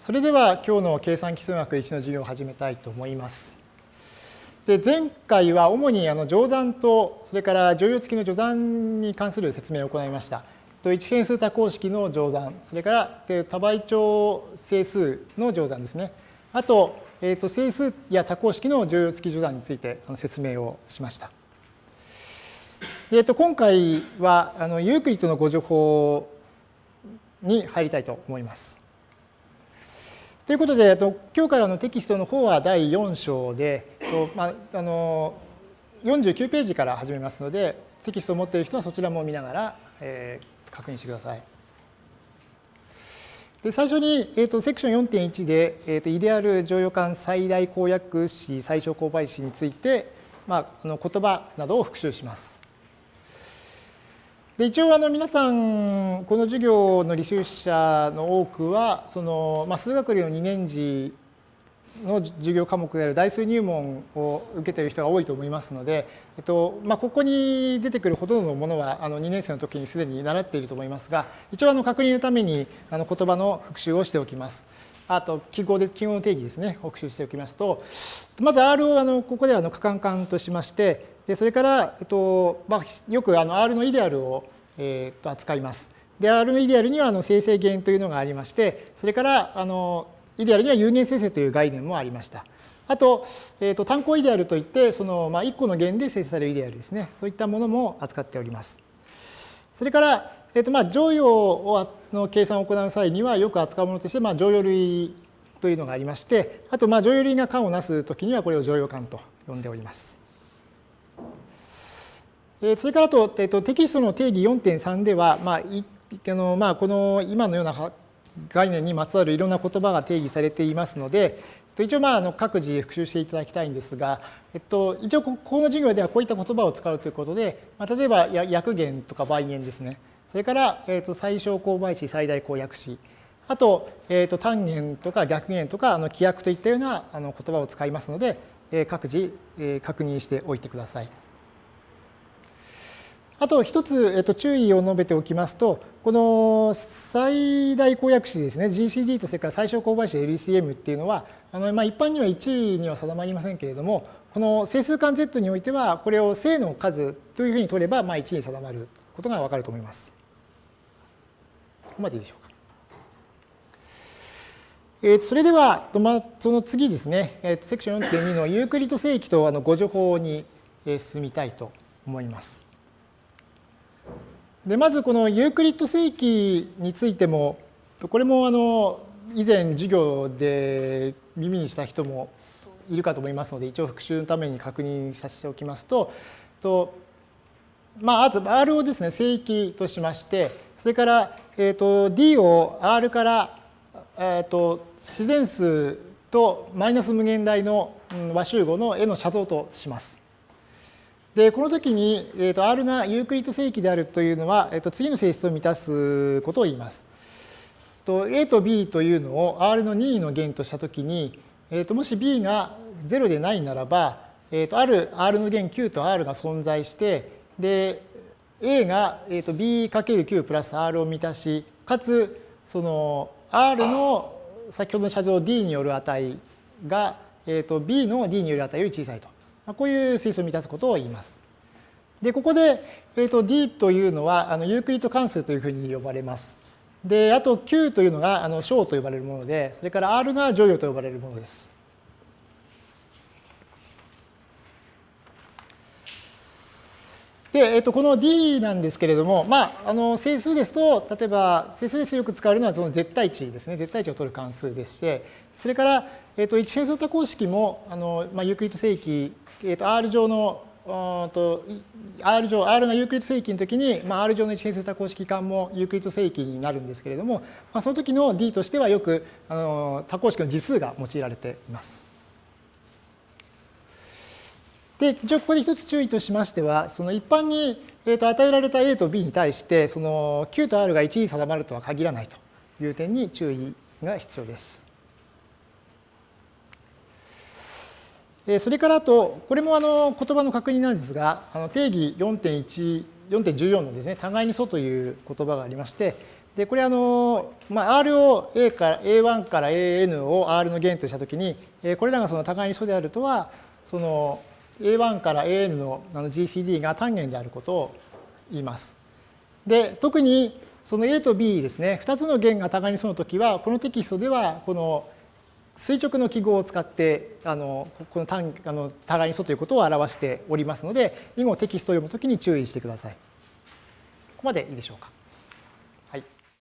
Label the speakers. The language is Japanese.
Speaker 1: それでは今日の計算基数学1の授業を始めたいと思います。で前回は主にあの乗算とそれから乗用付きの乗算に関する説明を行いました。と一変数多項式の乗算、それから多倍長整数の乗算ですね。あと、えー、と整数や多項式の乗用付き乗算について説明をしました。えー、と今回はあのユークリッドのご情報に入りたいと思います。ということで、今日からのテキストの方は第4章で、まあ、あの49ページから始めますので、テキストを持っている人はそちらも見ながら、えー、確認してください。で最初に、えーと、セクション4.1で、えーと、イデアル乗用感最大公約詞最小公倍詞について、まあ、あの言葉などを復習します。で一応あの皆さんこの授業の履修者の多くはその、まあ、数学類の2年次の授業科目である代数入門を受けている人が多いと思いますので、えっとまあ、ここに出てくるほとんどのものはあの2年生の時にすでに習っていると思いますが一応あの確認のためにあの言葉の復習をしておきます。あと記号で記号の定義ですね復習しておきますとまず R をあのここではの可感感としましてでそれから、えっとまあ、よくあの R のイデアルを、えっと扱います。で、R のイデアルにはあの生成元というのがありまして、それからあのイデアルには有限生成という概念もありました。あと、えー、と単項イデアルといって、その、まあ、1個の弦で生成されるイデアルですね。そういったものも扱っております。それから、えー、とまあ乗用の計算を行う際にはよく扱うものとして、まあ、乗用類というのがありまして、あと、まあ、乗用類が間をなすときにはこれを乗用間と呼んでおります。それからと、えっと、テキストの定義4.3では、まあ、いあのまあ、この今のような概念にまつわるいろんな言葉が定義されていますので、一応まああの各自復習していただきたいんですが、えっと、一応ここの授業ではこういった言葉を使うということで、まあ、例えば約元とか倍元ですね。それから、えっと、最小公倍詞、最大公約詞。あと、えっと、単元とか逆元とかあの規約といったようなあの言葉を使いますので、各自確認しておいてください。あと一つ、えっと、注意を述べておきますと、この最大公約詞ですね、GCD とそれから最小公倍詞 LCM っていうのは、あのまあ、一般には1位には定まりませんけれども、この整数間 Z においては、これを正の数というふうに取れば、まあ、1に定まることがわかると思います。ここまでいいでしょうか。えー、それでは、まあ、その次ですね、えー、セクション4.2のユークリッド正規とあのご助法に進みたいと思います。でまずこのユークリッド正規についてもこれもあの以前授業で耳にした人もいるかと思いますので一応復習のために確認させておきますととまあまず R をですね正規としましてそれから、えー、と D を R から、えー、と自然数とマイナス無限大の和集合の絵の写像とします。で、この時に、えー、と R がユークリッド正規であるというのは、えー、と次の性質を満たすことを言います。と A と B というのを R の任意の弦とした時に、えー、ともし B が0でないならば、えー、とある R の弦 Q と R が存在して、で、A が、えー、と B×Q プラス R を満たし、かつ、その R の先ほどの写像 D による値が、えー、と B の D による値より小さいと。こういう性質を満たすことを言います。で、ここで、えー、と D というのはあのユークリッド関数というふうに呼ばれます。で、あと Q というのがあの小と呼ばれるもので、それから R が乗用と呼ばれるものです。で、えっと、この D なんですけれども、まあ、あの整数ですと、例えば整数ですとよく使われるのはその絶対値ですね。絶対値を取る関数でして、それから、えっと、一変数多項式も、あのまあ、ユークリッド整域えー、と R 上のと R 上、R がユークリッド正規の時に、まあ、R 上の一変数多項式環もユークリッド整域になるんですけれども、まあ、その時の D としてはよくあの多項式の次数が用いられています。で、一応ここで一つ注意としましては、その一般に、えー、と与えられた A と B に対して、その Q と R が1に定まるとは限らないという点に注意が必要です。それからあと、これもあの言葉の確認なんですが、あの定義4.1、4.14のですね、互いに素という言葉がありまして、でこれあの、まあ、R を A から A1 から AN を R の弦としたときに、これらがその互いに素であるとは、その A1 から AN のあの GCD が単元であることを言います。で、特にその A と B ですね、2つの弦が互いに素のときは、このテキストでは、この垂直の記号を使ってあのこの単あの互いに素ということを表しておりますので以後テキストを読むときに注意してください。ここまでいいでしょうか。